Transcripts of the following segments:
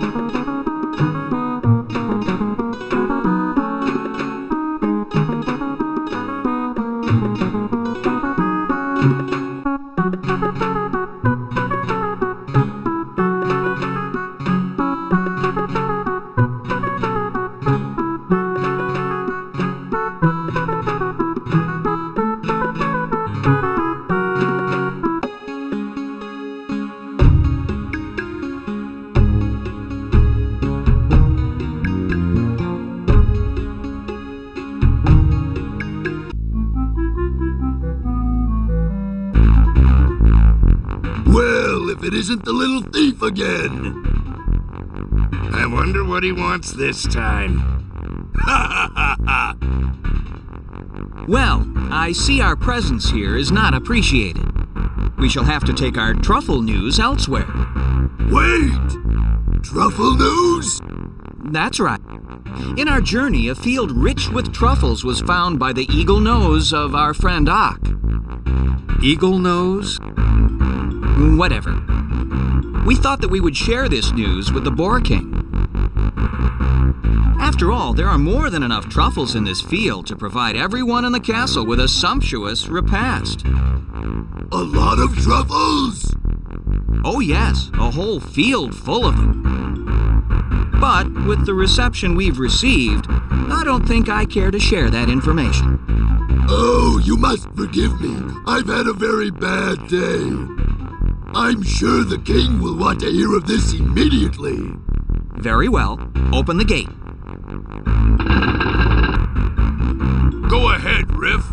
Well, if it isn't the little thief again. I wonder what he wants this time. Ha ha ha ha! Well, I see our presence here is not appreciated. We shall have to take our truffle news elsewhere. Wait! Truffle news? That's right. In our journey, a field rich with truffles was found by the eagle nose of our friend Ock. Eagle nose? Whatever. We thought that we would share this news with the Boar King. After all, there are more than enough truffles in this field to provide everyone in the castle with a sumptuous repast. A lot of truffles? Oh, yes, a whole field full of them. But with the reception we've received, I don't think I care to share that information. Oh, you must forgive me. I've had a very bad day. I'm sure the king will want to hear of this immediately. Very well, open the gate. Go ahead, Riff.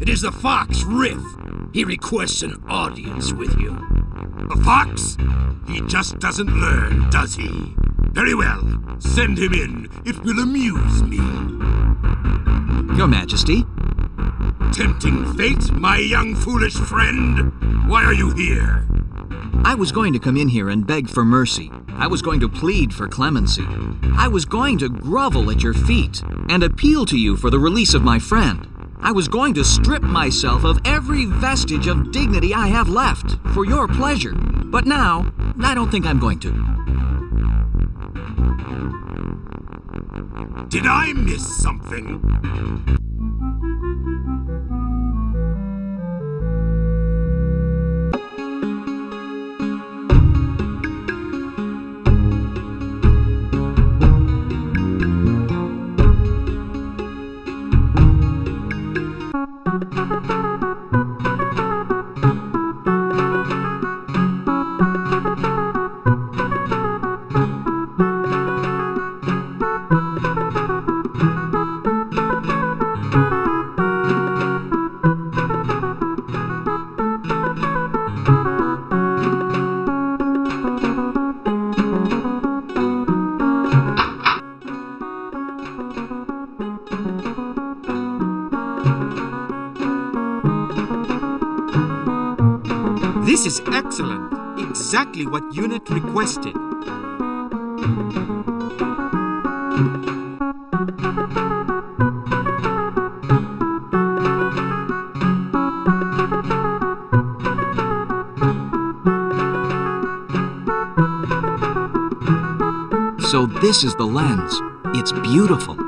It is the Fox Riff. He requests an audience with you. A fox? He just doesn't learn, does he? Very well. Send him in. It will amuse me. Your Majesty, Tempting fate, my young foolish friend. Why are you here? I was going to come in here and beg for mercy. I was going to plead for clemency. I was going to grovel at your feet and appeal to you for the release of my friend. I was going to strip myself of every vestige of dignity I have left for your pleasure. But now, I don't think I'm going to. Did I miss something? Exactly what Unit requested. So this is the lens. It's beautiful.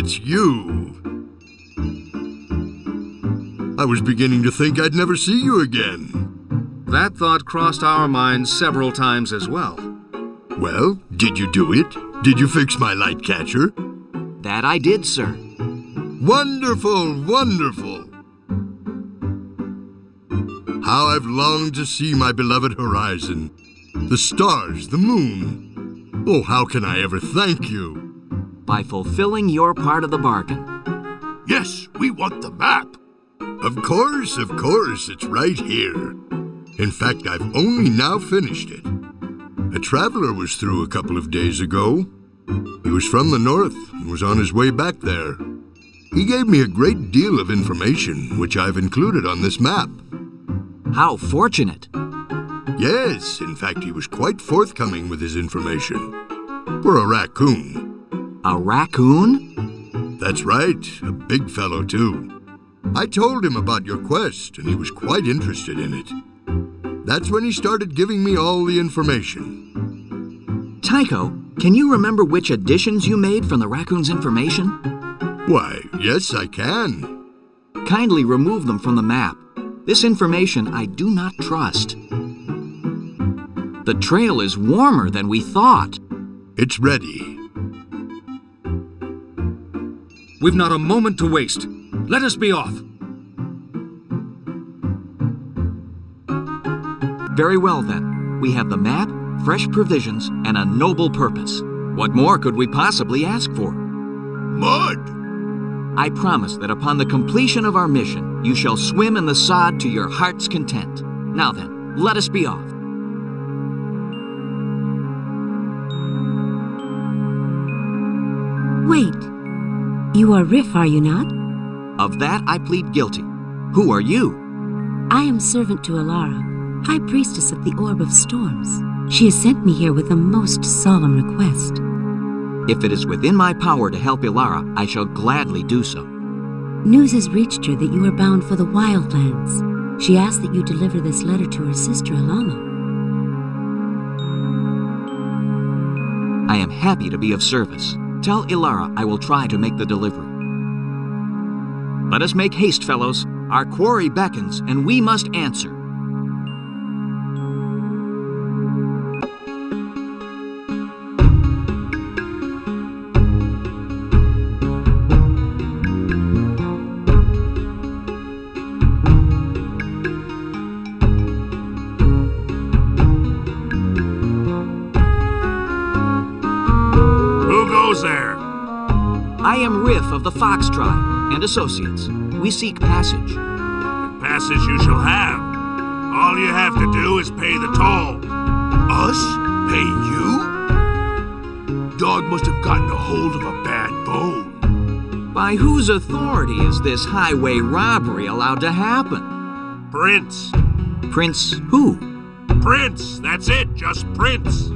It's you. I was beginning to think I'd never see you again. That thought crossed our minds several times as well. Well, did you do it? Did you fix my light catcher? That I did, sir. Wonderful, wonderful. How I've longed to see my beloved horizon. The stars, the moon. Oh, how can I ever thank you? By fulfilling your part of the bargain. Yes, we want the map. Of course, of course, it's right here. In fact, I've only now finished it. A traveler was through a couple of days ago. He was from the north and was on his way back there. He gave me a great deal of information, which I've included on this map. How fortunate. Yes, in fact, he was quite forthcoming with his information. For a raccoon. A raccoon? That's right, a big fellow, too. I told him about your quest, and he was quite interested in it. That's when he started giving me all the information. Tycho, can you remember which additions you made from the raccoon's information? Why, yes, I can. Kindly remove them from the map. This information I do not trust. The trail is warmer than we thought. It's ready. We've not a moment to waste. Let us be off. Very well, then. We have the map, fresh provisions, and a noble purpose. What more could we possibly ask for? Mud! I promise that upon the completion of our mission, you shall swim in the sod to your heart's content. Now then, let us be off. You are Riff, are you not? Of that I plead guilty. Who are you? I am servant to Alara, High Priestess of the Orb of Storms. She has sent me here with a most solemn request. If it is within my power to help Ilara, I shall gladly do so. News has reached her that you are bound for the Wildlands. She asks that you deliver this letter to her sister Alama. I am happy to be of service. Tell Ilara I will try to make the delivery. Let us make haste, fellows. Our quarry beckons, and we must answer. Who goes there? I am Riff of the Fox Tribe and Associates. We seek passage. Passage you shall have. All you have to do is pay the toll. Us? Pay you? Dog must have gotten a hold of a bad bone. By whose authority is this highway robbery allowed to happen? Prince. Prince who? Prince. That's it. Just Prince.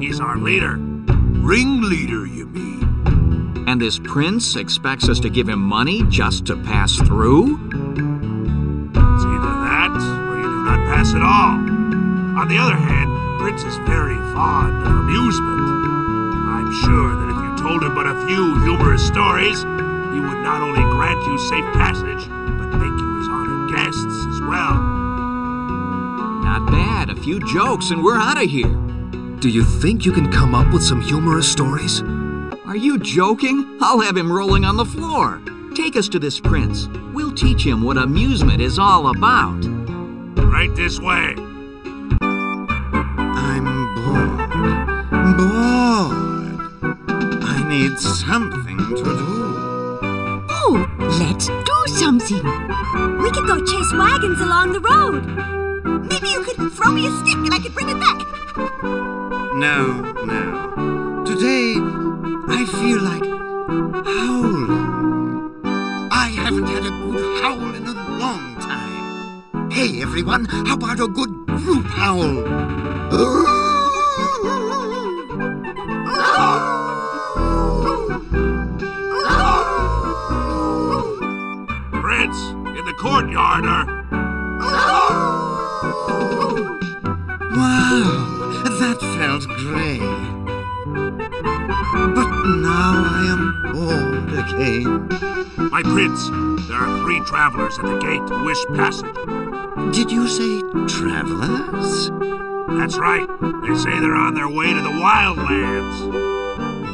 He's our leader. Ringleader, you mean? And this prince expects us to give him money just to pass through? It's either that or you do not pass at all. On the other hand, Prince is very fond of amusement. I'm sure that if you told him but a few humorous stories, he would not only grant you safe passage, but make you his honored guests as well. Not bad. A few jokes and we're out of here. Do you think you can come up with some humorous stories? Are you joking? I'll have him rolling on the floor. Take us to this prince. We'll teach him what amusement is all about. Right this way. I'm bored. Bored. I need something to do. Oh, let's do something. We could go chase wagons along the road. Maybe you could throw me a stick and I could bring it back. No, no. Today, I feel like howling. I haven't had a good howl in a long time. Hey, everyone, how about a good group howl? Prince, in the courtyard. Wow, felt great. But now I am bored again. My prince, there are three travelers at the gate Wish Passage. Did you say travelers? That's right. They say they're on their way to the Wildlands.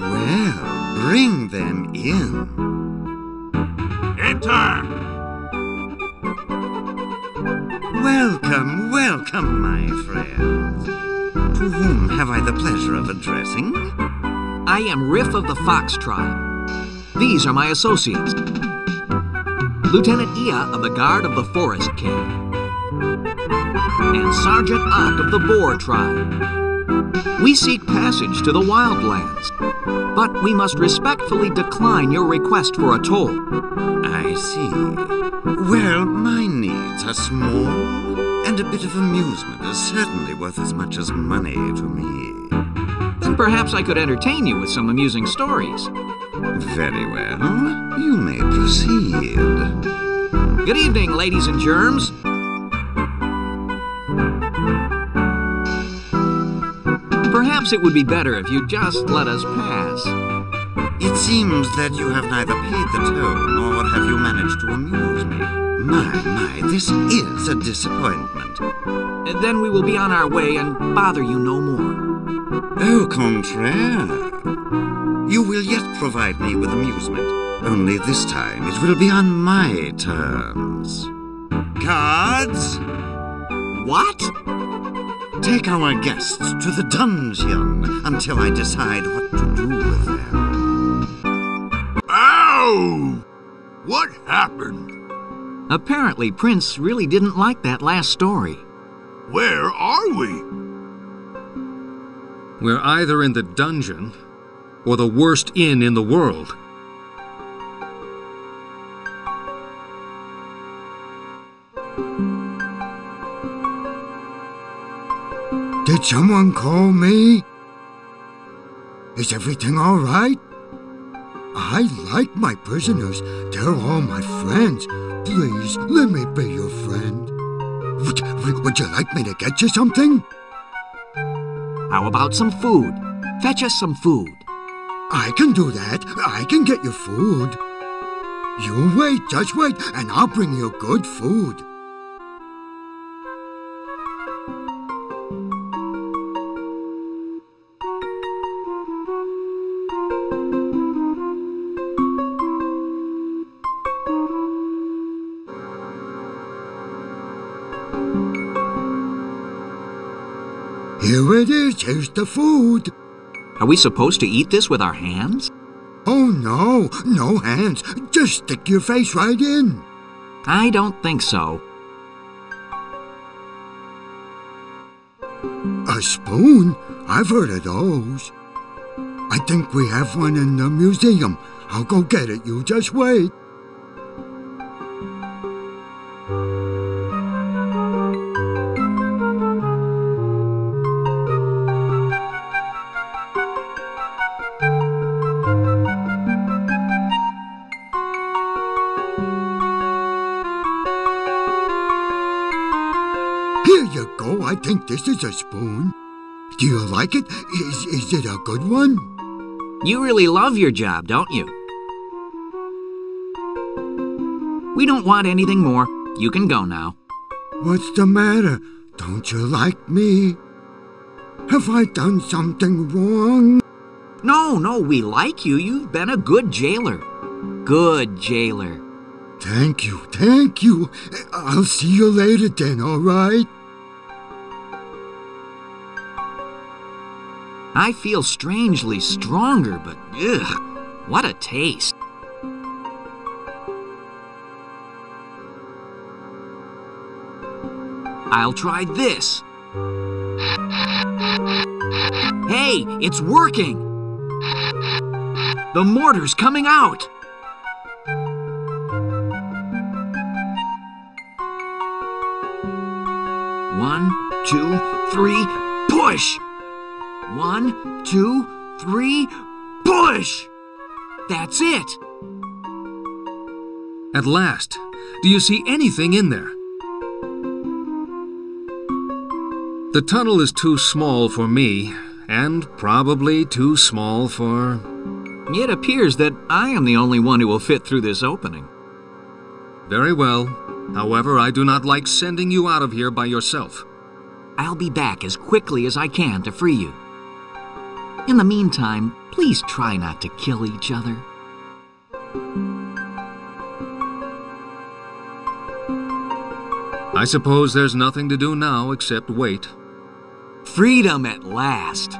Well, bring them in. Enter! Welcome, welcome, my friends. To whom have I the pleasure of addressing? I am Riff of the Fox tribe. These are my associates. Lieutenant Ia of the Guard of the Forest King. And Sergeant Ock of the Boar tribe. We seek passage to the Wildlands, but we must respectfully decline your request for a toll. I see. Well, my needs are small, and a bit of amusement is certainly worth as much as money to me. Then perhaps I could entertain you with some amusing stories. Very well. You may proceed. Good evening, ladies and germs. Perhaps it would be better if you just let us pass. It seems that you have neither paid the toll nor have you managed to amuse me. My, my, this is a disappointment. Then we will be on our way and bother you no more. Au contraire. You will yet provide me with amusement. Only this time it will be on my terms. Cards, What? take our guests to the dungeon until I decide what to do with them. Ow! What happened? Apparently, Prince really didn't like that last story. Where are we? We're either in the dungeon or the worst inn in the world. Did someone call me? Is everything all right? I like my prisoners. They're all my friends. Please, let me be your friend. Would, would- you like me to get you something? How about some food? Fetch us some food. I can do that. I can get you food. You wait, just wait, and I'll bring you good food. Here's the food. Are we supposed to eat this with our hands? Oh no, no hands. Just stick your face right in. I don't think so. A spoon? I've heard of those. I think we have one in the museum. I'll go get it. You just wait. Go. I think this is a spoon. Do you like it? Is, is it a good one? You really love your job, don't you? We don't want anything more. You can go now. What's the matter? Don't you like me? Have I done something wrong? No, no, we like you. You've been a good jailer. Good jailer. Thank you, thank you. I'll see you later then, all right? I feel strangely stronger, but ugh, what a taste. I'll try this. Hey, it's working! The mortar's coming out! One, two, three, push! One, two, three, push! That's it! At last, do you see anything in there? The tunnel is too small for me, and probably too small for. It appears that I am the only one who will fit through this opening. Very well. However, I do not like sending you out of here by yourself. I'll be back as quickly as I can to free you. In the meantime, please try not to kill each other. I suppose there's nothing to do now except wait. Freedom at last.